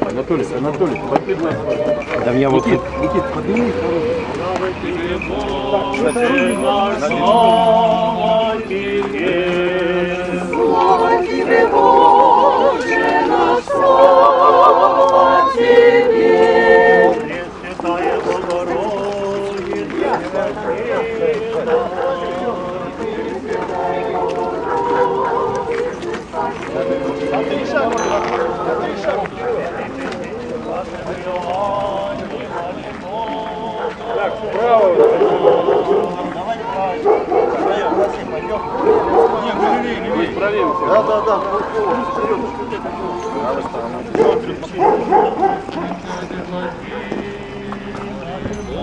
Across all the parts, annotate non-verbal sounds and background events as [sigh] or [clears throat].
Анатолий, Анатолий, подбегай. Да я вот тут Никит, подними. Слава тебе, Боже наш, слава тебе. Пресвятая Богородица, Да, да, да.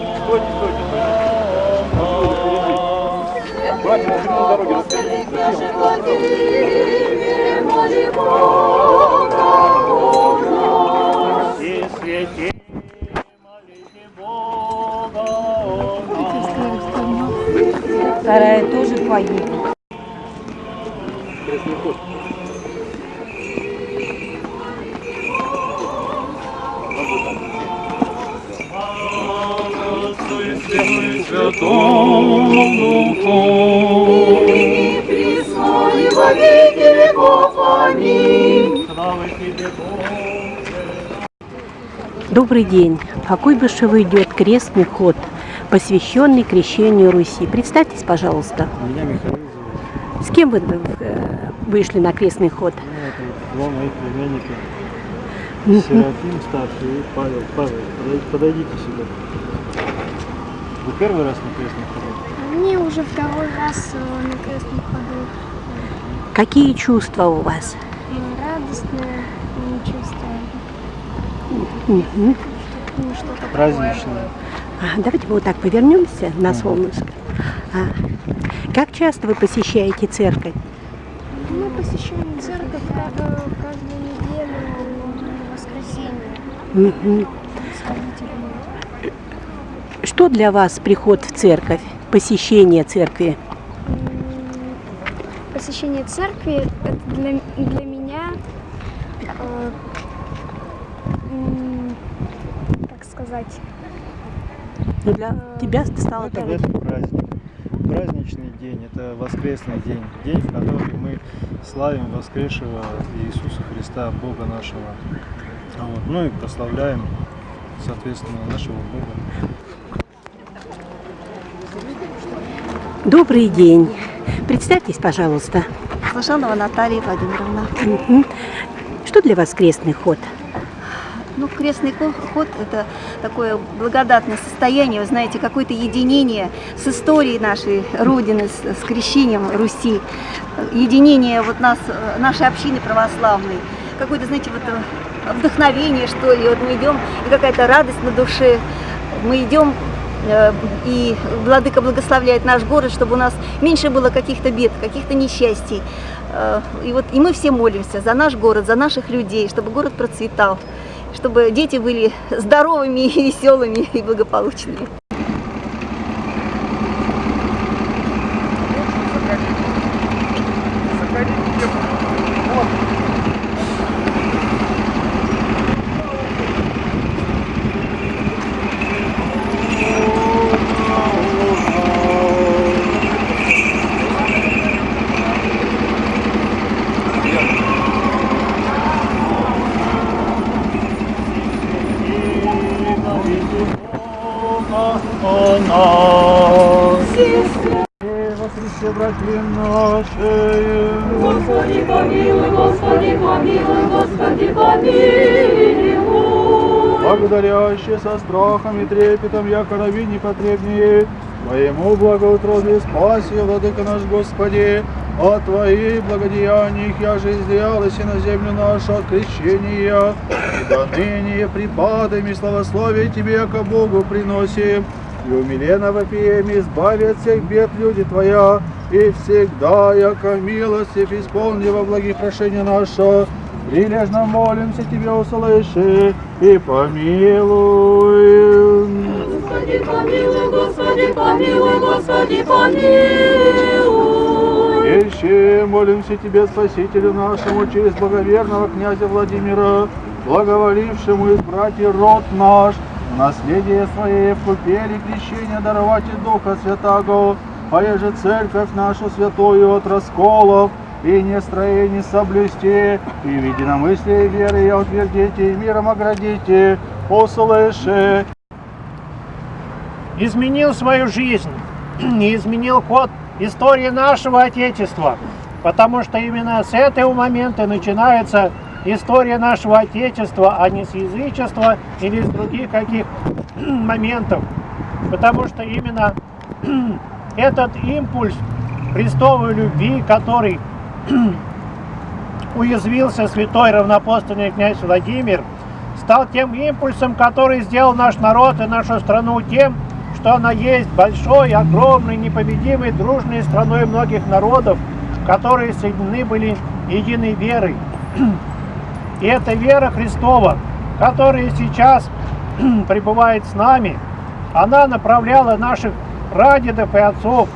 Господи, Боже, Владимире, моли Бога о нас. и святей, молите Бога о нас. Вторая тоже погибла. И Слава тебе, Боже. Добрый день. По Куйбышеву идет крестный ход, посвященный крещению Руси. Представьтесь, пожалуйста. меня Михаил зовут. С кем вы э, вышли на крестный ход? Ну, это два моих племянника. Серафим старший и Павел. Павел, подойдите, подойдите сюда. Вы первый раз на крестном ходу? Мне уже второй раз э, на крестном ходу. Какие чувства у вас? Чувство. Мгм. Ну, такое. Праздничное. А, давайте мы вот так повернемся на солнышко. А, как часто вы посещаете церковь? Мы посещаем церковь каждую неделю в воскресенье. Ночь. Что для вас приход в церковь, посещение церкви? Посещение церкви это для, для меня, э, как сказать, Ну, для тебя стало Это, так. это праздник. Праздничный день, это воскресный день. День, в который мы славим воскресшего Иисуса Христа, Бога нашего. Вот. Ну и прославляем, соответственно, нашего Бога. Добрый день. Представьтесь, пожалуйста. Слышанова Наталья Владимировна. Что для вас крестный ход? Ну, крестный ход – это такое благодатное состояние, вы знаете, какое-то единение с историей нашей Родины, с, с крещением Руси, единение вот нас, нашей общины православной, какое-то, знаете, вот э, вдохновение, что ли, вот мы идем, и какая-то радость на душе, мы идем, и Владыка благословляет наш город, чтобы у нас меньше было каких-то бед, каких-то несчастий. Э, И вот и мы все молимся за наш город, за наших людей, чтобы город процветал, чтобы дети были здоровыми, и веселыми и благополучными. О нас. Во Христе, братья наши, Господи, помилуй, Господи, помилуй, Господи, помилуй. благодарящие со страхом и трепетом, яко раби непотребнее, Твоему благоутробию спаси, Владыка наш Господи, от Твоих благодеяний, я же сделалась и на землю нашу от и до ныне припадами славословие Тебе, яко Богу приносим, и умиленно вопием, избави от всех бед люди Твоя, и всегда, яко милостив, исполни во благих прошения наша, прилежно молимся Тебе, услыши и помилуй. Господи, помилуй, Господи, помилуй, Господи, помилуй. Ищи, молимся Тебе, Спасителю нашему, через благоверного князя Владимира, благоволившему избрать и род наш, наследие Своей в купели крещения даровать и Духа Святаго, поеже церковь нашу святую от расколов и нестроений соблюсти, и в единомыслии веры и утвердите, и миром оградите, услыши. изменил свою жизнь [clears throat] и изменил ход истории нашего Отечества. Потому что именно с этого момента начинается история нашего Отечества, а не с язычества или с других каких [clears throat] моментов. Потому что именно [clears throat] этот импульс Христовой любви, который [clears throat] уязвился святой равнопостольный князь Владимир, стал тем импульсом, который сделал наш народ и нашу страну тем, что она есть большой, огромной, непобедимой, дружной страной многих народов, которые соединены были единой верой. И эта вера Христова, которая сейчас [clears throat] пребывает с нами, она направляла наших прадедов и отцов,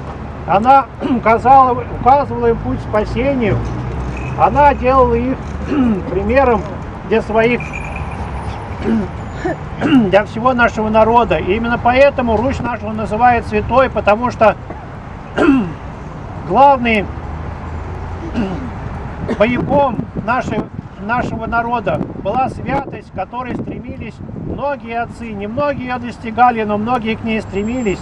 она [clears throat] указала, указывала им путь спасению, она делала их [clears throat] примером для своих [clears throat] для всего нашего народа. И именно поэтому Русь нашего называют святой, потому что [clears throat] главный [clears throat] боевом нашей, нашего народа была святость, к которой стремились многие отцы. Не многие ее достигали, но многие к ней стремились.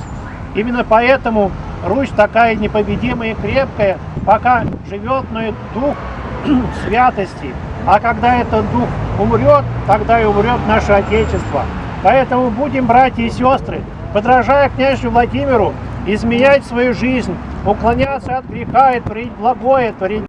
Именно поэтому Русь такая непобедимая и крепкая, пока живет и дух святости. А когда этот дух умрет, тогда и умрет наше Отечество. Поэтому будем, братья и сестры, подражая князю Владимиру, изменять свою жизнь, уклоняться от греха и творить благое, творить